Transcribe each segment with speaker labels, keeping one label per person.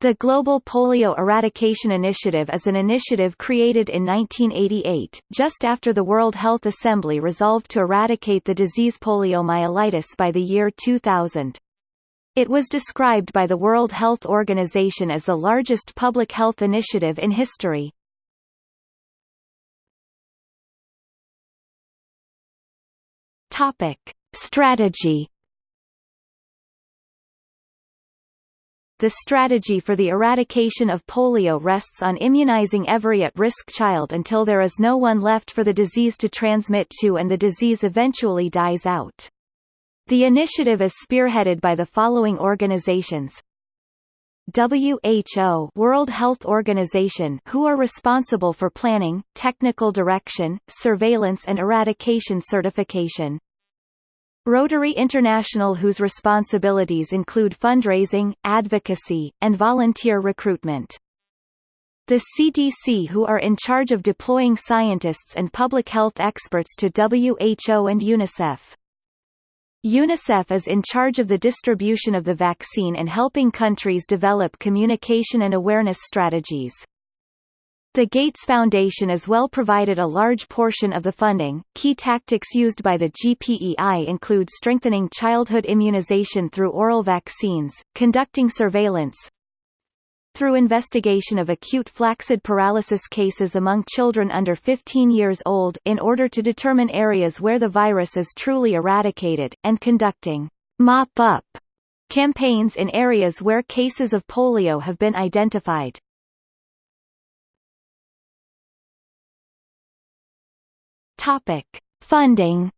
Speaker 1: The Global Polio Eradication Initiative is an initiative created in 1988, just after the World Health Assembly resolved to eradicate the disease poliomyelitis by the year 2000. It was described by the World Health Organization as the largest public health initiative in history. Topic: Strategy The strategy for the eradication of polio rests on immunizing every at-risk child until there is no one left for the disease to transmit to and the disease eventually dies out. The initiative is spearheaded by the following organizations. WHO World Health Organization who are responsible for planning, technical direction, surveillance and eradication certification. Rotary International whose responsibilities include fundraising, advocacy, and volunteer recruitment. The CDC who are in charge of deploying scientists and public health experts to WHO and UNICEF. UNICEF is in charge of the distribution of the vaccine and helping countries develop communication and awareness strategies. The Gates Foundation as well provided a large portion of the funding. Key tactics used by the GPEI include strengthening childhood immunization through oral vaccines, conducting surveillance, through investigation of acute flaccid paralysis cases among children under 15 years old in order to determine areas where the virus is truly eradicated, and conducting mop-up campaigns in areas where cases of polio have been identified. Topic: Funding.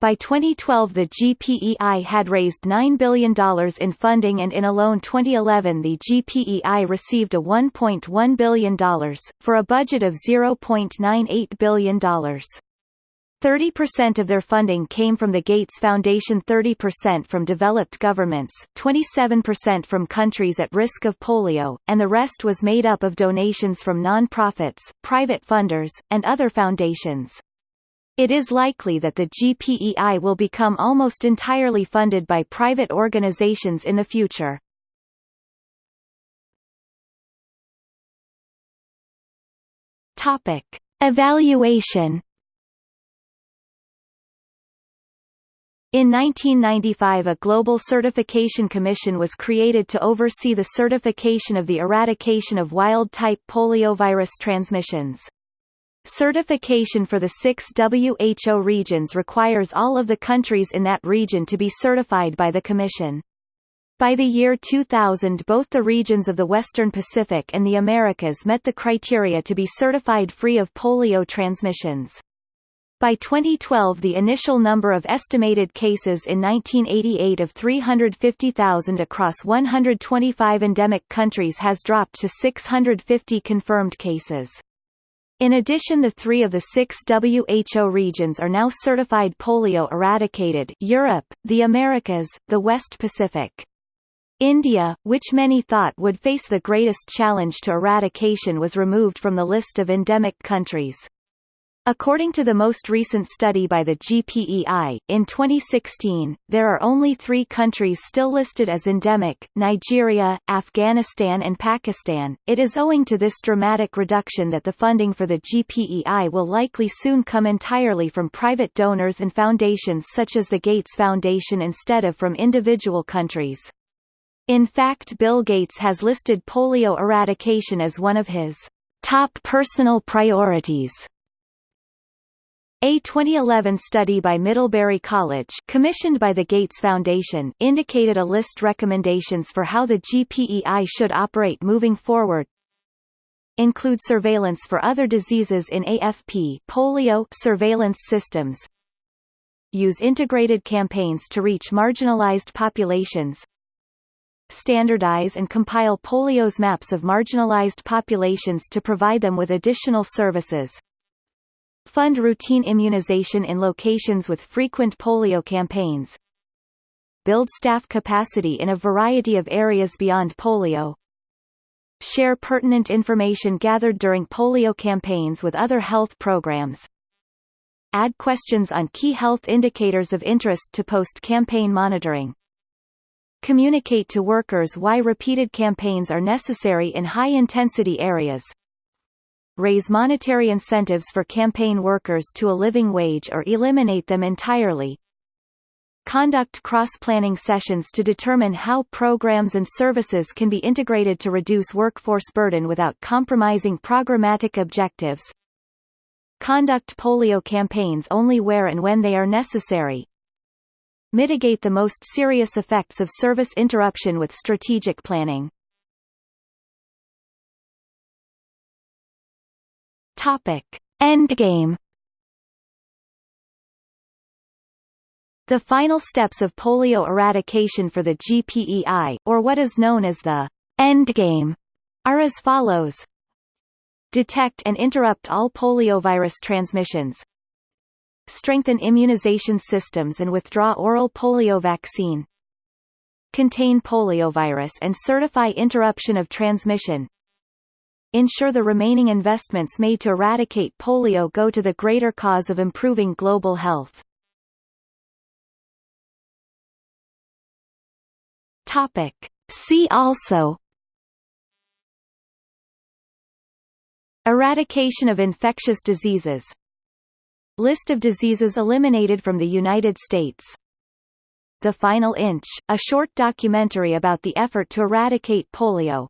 Speaker 1: By 2012 the GPEI had raised $9 billion in funding and in alone 2011 the GPEI received a $1.1 billion, for a budget of $0.98 billion. 30% of their funding came from the Gates Foundation 30% from developed governments, 27% from countries at risk of polio, and the rest was made up of donations from non-profits, private funders, and other foundations. It is likely that the GPEI will become almost entirely funded by private organizations in the future. Topic. Evaluation In 1995 a Global Certification Commission was created to oversee the certification of the eradication of wild-type poliovirus transmissions. Certification for the six WHO regions requires all of the countries in that region to be certified by the Commission. By the year 2000 both the regions of the Western Pacific and the Americas met the criteria to be certified free of polio transmissions. By 2012 the initial number of estimated cases in 1988 of 350,000 across 125 endemic countries has dropped to 650 confirmed cases. In addition the three of the six WHO regions are now certified polio eradicated Europe, the Americas, the West Pacific. India, which many thought would face the greatest challenge to eradication was removed from the list of endemic countries. According to the most recent study by the GPEI, in 2016, there are only three countries still listed as endemic, Nigeria, Afghanistan and Pakistan. It is owing to this dramatic reduction that the funding for the GPEI will likely soon come entirely from private donors and foundations such as the Gates Foundation instead of from individual countries. In fact Bill Gates has listed polio eradication as one of his top personal priorities. A 2011 study by Middlebury College commissioned by the Gates Foundation indicated a list recommendations for how the GPEI should operate moving forward. Include surveillance for other diseases in AFP polio surveillance systems. Use integrated campaigns to reach marginalized populations. Standardize and compile polio's maps of marginalized populations to provide them with additional services Fund routine immunization in locations with frequent polio campaigns. Build staff capacity in a variety of areas beyond polio. Share pertinent information gathered during polio campaigns with other health programs. Add questions on key health indicators of interest to post-campaign monitoring. Communicate to workers why repeated campaigns are necessary in high-intensity areas. Raise monetary incentives for campaign workers to a living wage or eliminate them entirely. Conduct cross-planning sessions to determine how programs and services can be integrated to reduce workforce burden without compromising programmatic objectives. Conduct polio campaigns only where and when they are necessary. Mitigate the most serious effects of service interruption with strategic planning. Topic. Endgame The final steps of polio eradication for the GPEI, or what is known as the endgame, are as follows. Detect and interrupt all poliovirus transmissions. Strengthen immunization systems and withdraw oral polio vaccine. Contain poliovirus and certify interruption of transmission. Ensure the remaining investments made to eradicate polio go to the greater cause of improving global health. Topic. See also Eradication of infectious diseases List of diseases eliminated from the United States The Final Inch, a short documentary about the effort to eradicate polio